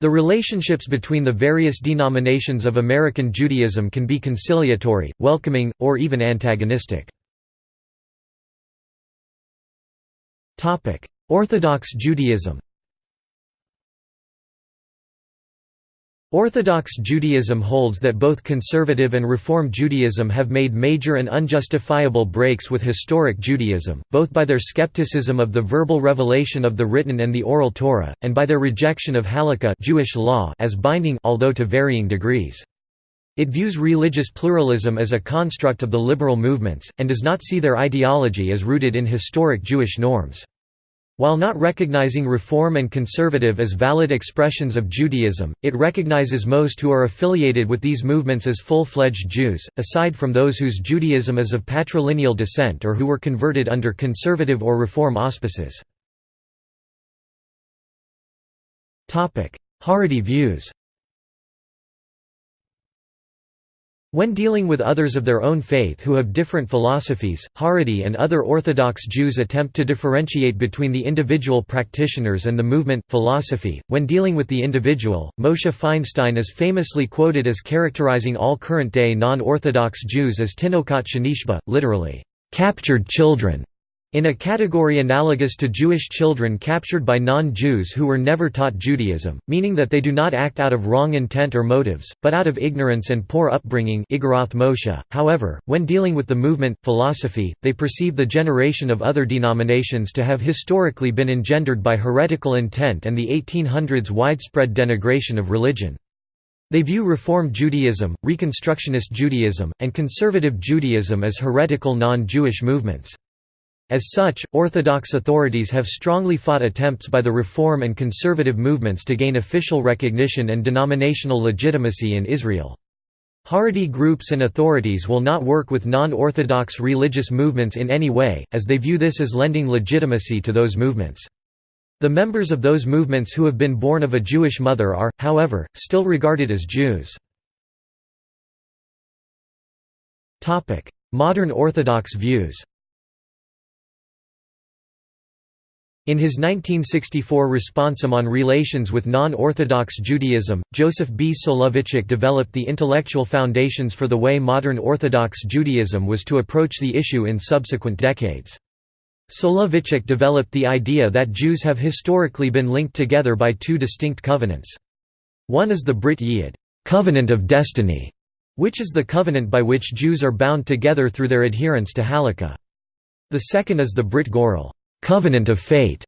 The relationships between the various denominations of American Judaism can be conciliatory, welcoming, or even antagonistic. Orthodox Judaism Orthodox Judaism holds that both conservative and Reform Judaism have made major and unjustifiable breaks with historic Judaism, both by their skepticism of the verbal revelation of the written and the oral Torah, and by their rejection of halakha Jewish law as binding although to varying degrees. It views religious pluralism as a construct of the liberal movements, and does not see their ideology as rooted in historic Jewish norms. While not recognizing Reform and Conservative as valid expressions of Judaism, it recognizes most who are affiliated with these movements as full-fledged Jews, aside from those whose Judaism is of patrilineal descent or who were converted under conservative or Reform auspices. Haredi views When dealing with others of their own faith who have different philosophies, Haredi and other Orthodox Jews attempt to differentiate between the individual practitioners and the movement, philosophy. When dealing with the individual, Moshe Feinstein is famously quoted as characterizing all current day non Orthodox Jews as tinokot shenishba, literally, captured children. In a category analogous to Jewish children captured by non-Jews who were never taught Judaism, meaning that they do not act out of wrong intent or motives, but out of ignorance and poor upbringing. However, when dealing with the movement, philosophy, they perceive the generation of other denominations to have historically been engendered by heretical intent and the 1800s widespread denigration of religion. They view Reform Judaism, Reconstructionist Judaism, and Conservative Judaism as heretical non-Jewish movements. As such, Orthodox authorities have strongly fought attempts by the Reform and Conservative movements to gain official recognition and denominational legitimacy in Israel. Haredi groups and authorities will not work with non-Orthodox religious movements in any way, as they view this as lending legitimacy to those movements. The members of those movements who have been born of a Jewish mother are, however, still regarded as Jews. Modern Orthodox views In his 1964 responsum on relations with non-Orthodox Judaism, Joseph B. Soloveitchik developed the intellectual foundations for the way modern Orthodox Judaism was to approach the issue in subsequent decades. Soloveitchik developed the idea that Jews have historically been linked together by two distinct covenants. One is the Brit Yid covenant of destiny", which is the covenant by which Jews are bound together through their adherence to Halakha. The second is the Brit Goral covenant of fate,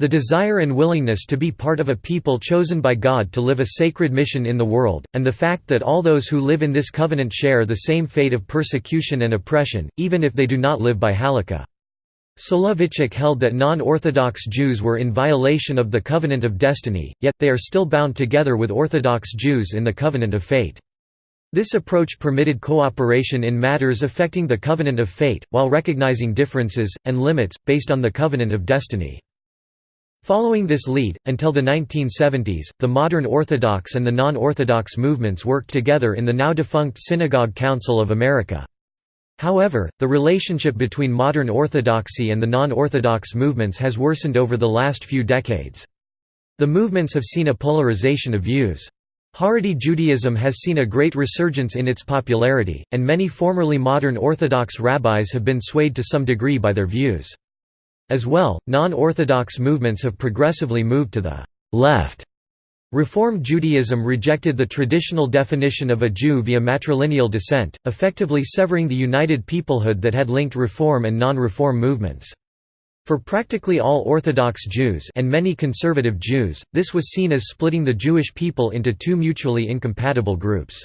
the desire and willingness to be part of a people chosen by God to live a sacred mission in the world, and the fact that all those who live in this covenant share the same fate of persecution and oppression, even if they do not live by halakha. Soloveitchik held that non-Orthodox Jews were in violation of the covenant of destiny, yet, they are still bound together with Orthodox Jews in the covenant of fate. This approach permitted cooperation in matters affecting the covenant of fate, while recognizing differences, and limits, based on the covenant of destiny. Following this lead, until the 1970s, the modern Orthodox and the non-Orthodox movements worked together in the now-defunct Synagogue Council of America. However, the relationship between modern Orthodoxy and the non-Orthodox movements has worsened over the last few decades. The movements have seen a polarization of views. Haredi Judaism has seen a great resurgence in its popularity, and many formerly modern Orthodox rabbis have been swayed to some degree by their views. As well, non-Orthodox movements have progressively moved to the left. Reform Judaism rejected the traditional definition of a Jew via matrilineal descent, effectively severing the united peoplehood that had linked Reform and non-Reform movements. For practically all Orthodox Jews and many conservative Jews, this was seen as splitting the Jewish people into two mutually incompatible groups.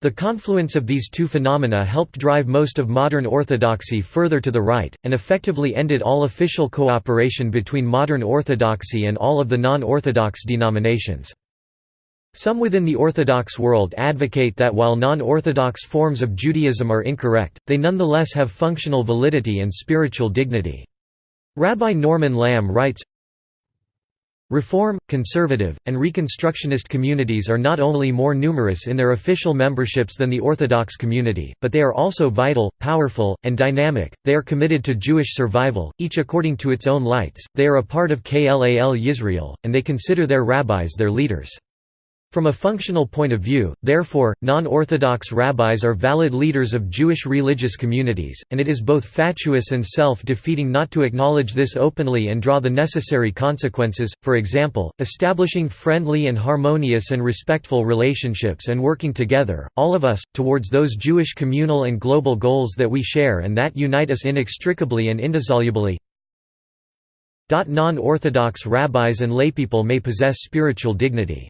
The confluence of these two phenomena helped drive most of modern Orthodoxy further to the right, and effectively ended all official cooperation between modern Orthodoxy and all of the non-Orthodox denominations. Some within the Orthodox world advocate that while non-Orthodox forms of Judaism are incorrect, they nonetheless have functional validity and spiritual dignity. Rabbi Norman Lamm writes, Reform, conservative, and Reconstructionist communities are not only more numerous in their official memberships than the Orthodox community, but they are also vital, powerful, and dynamic. They are committed to Jewish survival, each according to its own lights. They are a part of Klal Yisrael, and they consider their rabbis their leaders. From a functional point of view, therefore, non-Orthodox rabbis are valid leaders of Jewish religious communities, and it is both fatuous and self-defeating not to acknowledge this openly and draw the necessary consequences, for example, establishing friendly and harmonious and respectful relationships and working together, all of us, towards those Jewish communal and global goals that we share and that unite us inextricably and indissolubly. Non-Orthodox rabbis and laypeople may possess spiritual dignity.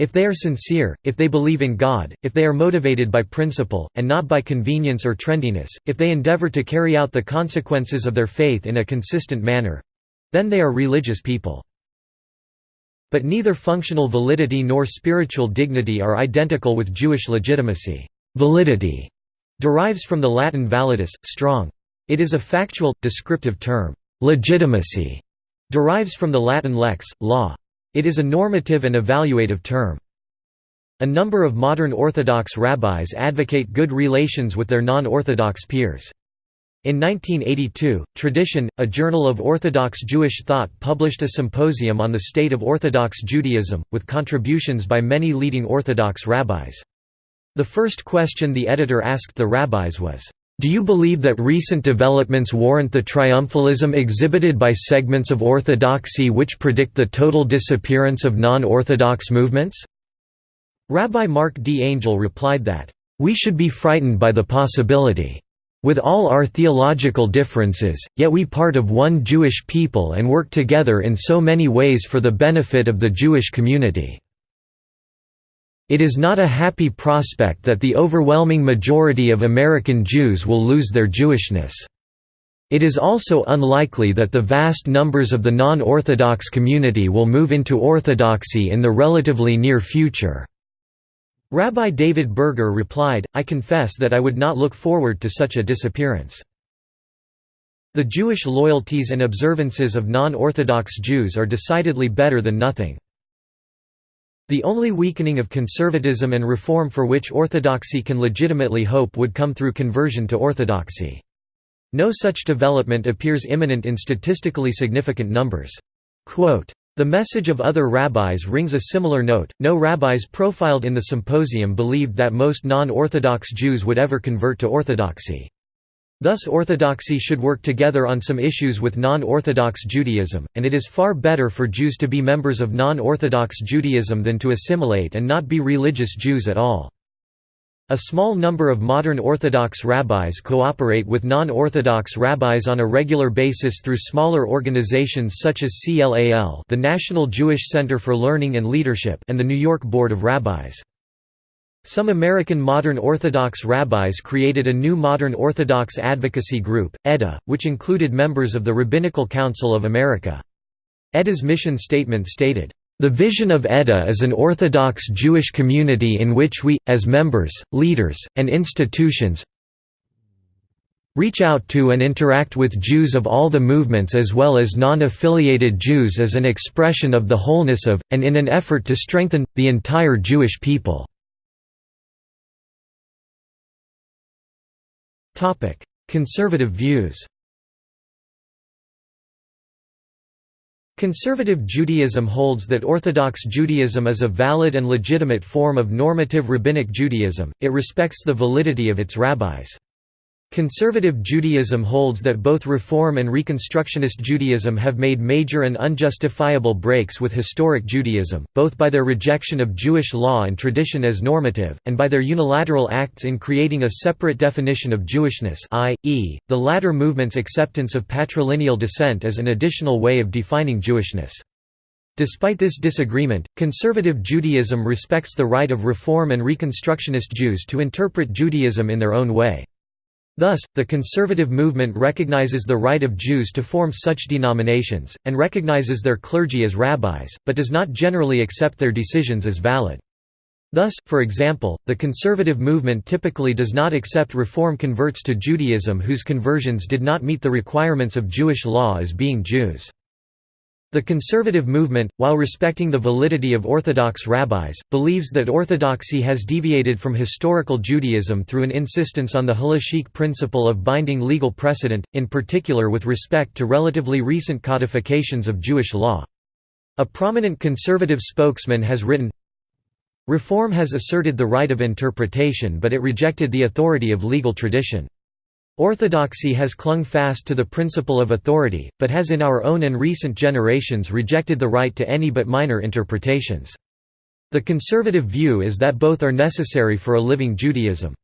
If they are sincere, if they believe in God, if they are motivated by principle, and not by convenience or trendiness, if they endeavor to carry out the consequences of their faith in a consistent manner—then they are religious people. But neither functional validity nor spiritual dignity are identical with Jewish legitimacy. Validity derives from the Latin validus, strong. It is a factual, descriptive term. Legitimacy derives from the Latin lex, law. It is a normative and evaluative term. A number of modern Orthodox rabbis advocate good relations with their non-Orthodox peers. In 1982, Tradition, a journal of Orthodox Jewish thought published a symposium on the state of Orthodox Judaism, with contributions by many leading Orthodox rabbis. The first question the editor asked the rabbis was, do you believe that recent developments warrant the triumphalism exhibited by segments of orthodoxy which predict the total disappearance of non-orthodox movements? Rabbi Marc D. Angel replied that, "...we should be frightened by the possibility. With all our theological differences, yet we part of one Jewish people and work together in so many ways for the benefit of the Jewish community." It is not a happy prospect that the overwhelming majority of American Jews will lose their Jewishness. It is also unlikely that the vast numbers of the non-Orthodox community will move into Orthodoxy in the relatively near future." Rabbi David Berger replied, I confess that I would not look forward to such a disappearance. The Jewish loyalties and observances of non-Orthodox Jews are decidedly better than nothing. The only weakening of conservatism and reform for which orthodoxy can legitimately hope would come through conversion to orthodoxy. No such development appears imminent in statistically significant numbers. Quote, the message of other rabbis rings a similar note. No rabbis profiled in the symposium believed that most non Orthodox Jews would ever convert to Orthodoxy. Thus orthodoxy should work together on some issues with non-Orthodox Judaism, and it is far better for Jews to be members of non-Orthodox Judaism than to assimilate and not be religious Jews at all. A small number of modern Orthodox rabbis cooperate with non-Orthodox rabbis on a regular basis through smaller organizations such as CLAL the National Jewish Center for Learning and Leadership and the New York Board of Rabbis. Some American modern Orthodox rabbis created a new modern Orthodox advocacy group, EDA, which included members of the Rabbinical Council of America. EDA's mission statement stated, "...the vision of EDA is an Orthodox Jewish community in which we, as members, leaders, and institutions reach out to and interact with Jews of all the movements as well as non-affiliated Jews as an expression of the wholeness of, and in an effort to strengthen, the entire Jewish people." Conservative views Conservative Judaism holds that Orthodox Judaism is a valid and legitimate form of normative rabbinic Judaism, it respects the validity of its rabbis. Conservative Judaism holds that both Reform and Reconstructionist Judaism have made major and unjustifiable breaks with historic Judaism, both by their rejection of Jewish law and tradition as normative, and by their unilateral acts in creating a separate definition of Jewishness i.e., the latter movement's acceptance of patrilineal descent as an additional way of defining Jewishness. Despite this disagreement, conservative Judaism respects the right of Reform and Reconstructionist Jews to interpret Judaism in their own way. Thus, the conservative movement recognizes the right of Jews to form such denominations, and recognizes their clergy as rabbis, but does not generally accept their decisions as valid. Thus, for example, the conservative movement typically does not accept Reform converts to Judaism whose conversions did not meet the requirements of Jewish law as being Jews. The conservative movement, while respecting the validity of Orthodox rabbis, believes that Orthodoxy has deviated from historical Judaism through an insistence on the halachic principle of binding legal precedent, in particular with respect to relatively recent codifications of Jewish law. A prominent conservative spokesman has written, Reform has asserted the right of interpretation but it rejected the authority of legal tradition. Orthodoxy has clung fast to the principle of authority, but has in our own and recent generations rejected the right to any but minor interpretations. The conservative view is that both are necessary for a living Judaism.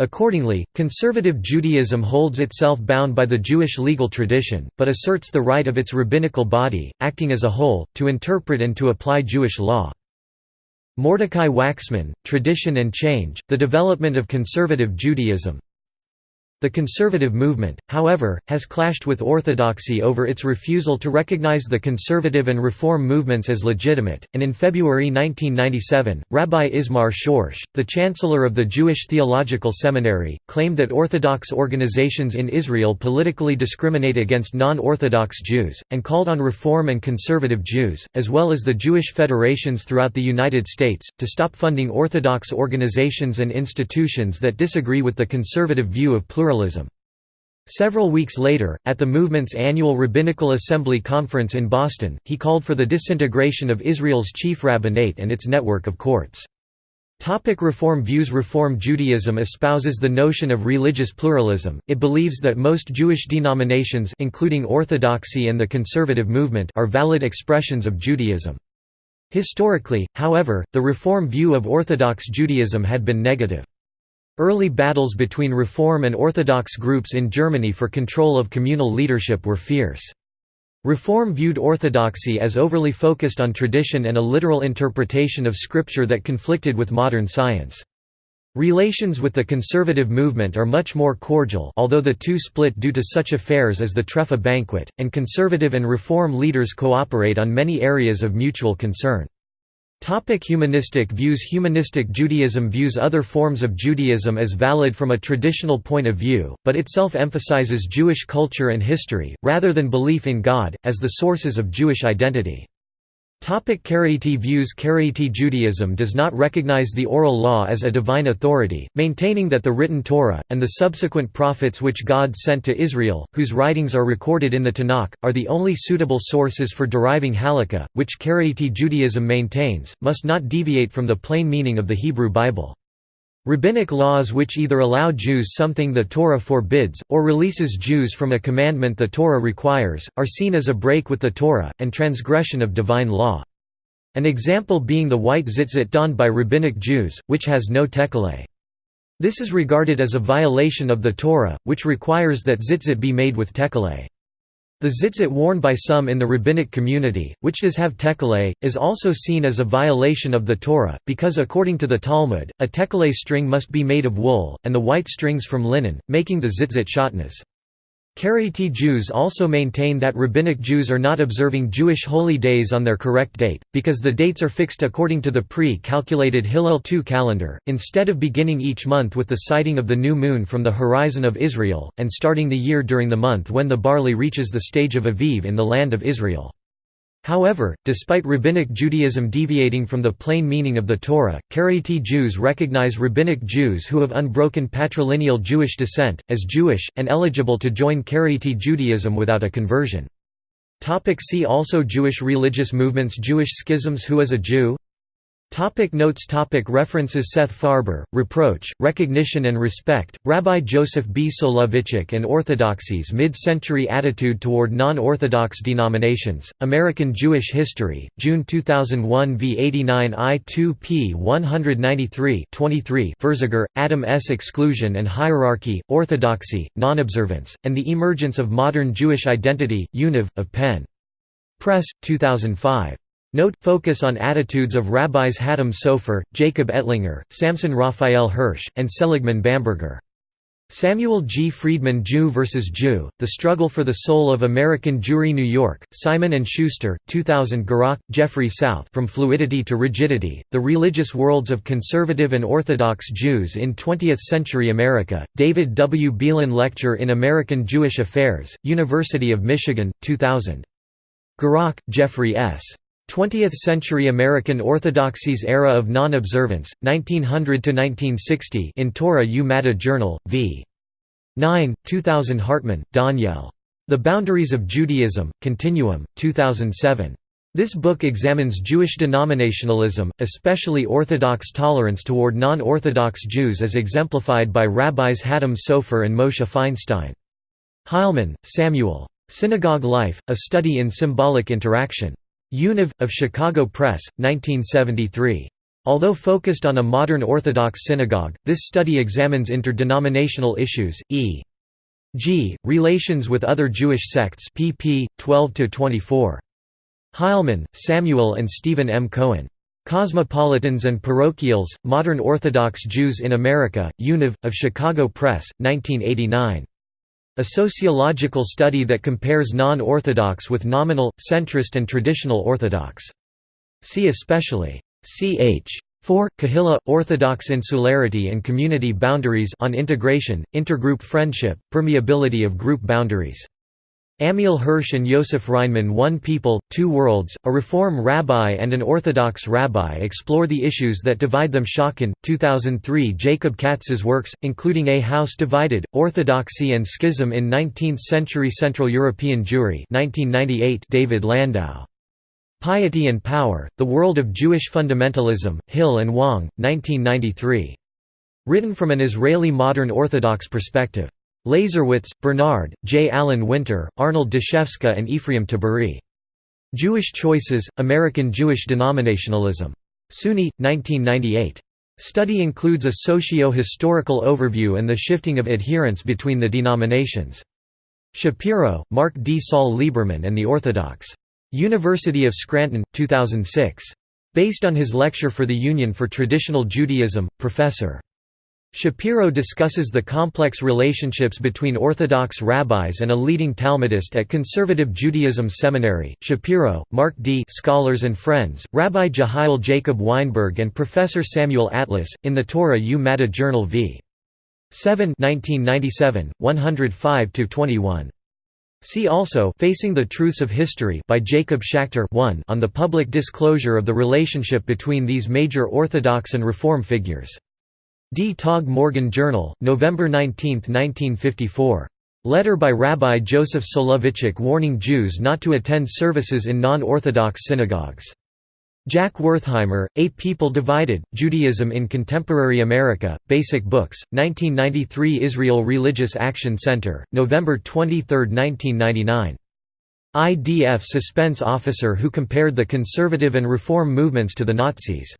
Accordingly, conservative Judaism holds itself bound by the Jewish legal tradition, but asserts the right of its rabbinical body, acting as a whole, to interpret and to apply Jewish law. Mordecai Waxman, Tradition and Change, The Development of Conservative Judaism the conservative movement, however, has clashed with orthodoxy over its refusal to recognize the conservative and reform movements as legitimate, and in February 1997, Rabbi Ismar Schorsch, the chancellor of the Jewish Theological Seminary, claimed that Orthodox organizations in Israel politically discriminate against non-Orthodox Jews, and called on Reform and Conservative Jews, as well as the Jewish federations throughout the United States, to stop funding Orthodox organizations and institutions that disagree with the conservative view of pluralism pluralism. Several weeks later, at the movement's annual Rabbinical Assembly conference in Boston, he called for the disintegration of Israel's chief rabbinate and its network of courts. Topic Reform views Reform Judaism espouses the notion of religious pluralism, it believes that most Jewish denominations including Orthodoxy and the conservative movement are valid expressions of Judaism. Historically, however, the Reform view of Orthodox Judaism had been negative. Early battles between Reform and Orthodox groups in Germany for control of communal leadership were fierce. Reform viewed Orthodoxy as overly focused on tradition and a literal interpretation of Scripture that conflicted with modern science. Relations with the conservative movement are much more cordial although the two split due to such affairs as the Trefa banquet, and conservative and reform leaders cooperate on many areas of mutual concern. Topic humanistic views Humanistic Judaism views other forms of Judaism as valid from a traditional point of view, but itself emphasizes Jewish culture and history, rather than belief in God, as the sources of Jewish identity. Karaite views Karaite Judaism does not recognize the oral law as a divine authority, maintaining that the written Torah, and the subsequent prophets which God sent to Israel, whose writings are recorded in the Tanakh, are the only suitable sources for deriving halakha, which Karaite Judaism maintains, must not deviate from the plain meaning of the Hebrew Bible. Rabbinic laws which either allow Jews something the Torah forbids, or releases Jews from a commandment the Torah requires, are seen as a break with the Torah, and transgression of divine law. An example being the white tzitzit donned by rabbinic Jews, which has no tekeleh. This is regarded as a violation of the Torah, which requires that tzitzit be made with tekeleh. The tzitzit worn by some in the rabbinic community, which does have tekeleh, is also seen as a violation of the Torah, because according to the Talmud, a tekeleh string must be made of wool, and the white strings from linen, making the tzitzit shatnez. Karaite Jews also maintain that Rabbinic Jews are not observing Jewish holy days on their correct date, because the dates are fixed according to the pre-calculated Hillel II calendar, instead of beginning each month with the sighting of the new moon from the horizon of Israel, and starting the year during the month when the barley reaches the stage of Aviv in the land of Israel. However, despite Rabbinic Judaism deviating from the plain meaning of the Torah, Karaite Jews recognize Rabbinic Jews who have unbroken patrilineal Jewish descent, as Jewish, and eligible to join Karaite Judaism without a conversion. See also Jewish religious movements Jewish schisms Who is a Jew? Topic notes topic References Seth Farber, Reproach, Recognition and Respect, Rabbi Joseph B. Soloveitchik and Orthodoxy's Mid-Century Attitude Toward Non-Orthodox Denominations, American Jewish History, June 2001 v 89 I-2 p 193 23 Ferziger, Adam S. Exclusion and Hierarchy, Orthodoxy, Non-Observance, and the Emergence of Modern Jewish Identity, Univ, of Penn. Press, 2005. Note, focus on attitudes of rabbis Hatam Sofer, Jacob Ettlinger, Samson Raphael Hirsch, and Seligman Bamberger. Samuel G. Freedman Jew vs. Jew, The Struggle for the Soul of American Jewry New York, Simon & Schuster, 2000 Gurock, Jeffrey South From Fluidity to Rigidity, The Religious Worlds of Conservative and Orthodox Jews in Twentieth-Century America, David W. Belin Lecture in American Jewish Affairs, University of Michigan, 2000. Gurock, Jeffrey S. 20th-century American Orthodoxy's Era of Non-Observance, 1900–1960 in Torah Umadda Journal, v. 9, 2000 Hartman, Daniel. The Boundaries of Judaism, Continuum, 2007. This book examines Jewish denominationalism, especially Orthodox tolerance toward non-Orthodox Jews as exemplified by Rabbis Hatam Sofer and Moshe Feinstein. Heilman, Samuel. Synagogue Life, A Study in Symbolic Interaction. Univ. of Chicago Press, 1973. Although focused on a modern Orthodox synagogue, this study examines interdenominational issues, e.g., relations with other Jewish sects pp. 12–24. Heilman, Samuel and Steven M. Cohen. Cosmopolitans and Parochials, Modern Orthodox Jews in America, Univ. of Chicago Press, 1989. A sociological study that compares non-Orthodox with nominal, centrist and traditional Orthodox. See especially ch. 4. Kahila, Orthodox Insularity and Community Boundaries on Integration, Intergroup Friendship, Permeability of Group Boundaries. Amiel Hirsch and Yosef Reinman One People, Two Worlds, a Reform Rabbi and an Orthodox Rabbi explore the issues that divide them Schocken, 2003 Jacob Katz's works, including A House Divided, Orthodoxy and Schism in 19th-century Central European Jewry 1998 David Landau. Piety and Power, The World of Jewish Fundamentalism, Hill and Wang, 1993. Written from an Israeli modern Orthodox perspective. Lazerwitz, Bernard, J. Allen Winter, Arnold Dashefsky and Ephraim Tabory. Jewish Choices, American Jewish Denominationalism. SUNY, 1998. Study includes a socio-historical overview and the shifting of adherence between the denominations. Shapiro, Mark D. Saul Lieberman and the Orthodox. University of Scranton, 2006. Based on his lecture for the Union for Traditional Judaism, Professor. Shapiro discusses the complex relationships between Orthodox rabbis and a leading Talmudist at Conservative Judaism Seminary. Shapiro, Mark D. Scholars and Friends, Rabbi Jehiel Jacob Weinberg and Professor Samuel Atlas, in the Torah U Madda Journal v. 7 1997, 105–21. See also Facing the Truths of History by Jacob Schacter 1 on the public disclosure of the relationship between these major Orthodox and Reform figures. D. Tog Morgen Journal, November 19, 1954. Letter by Rabbi Joseph Soloveitchik warning Jews not to attend services in non-Orthodox synagogues. Jack Wertheimer, Eight People Divided, Judaism in Contemporary America, Basic Books, 1993 Israel Religious Action Center, November 23, 1999. IDF suspense officer who compared the conservative and reform movements to the Nazis.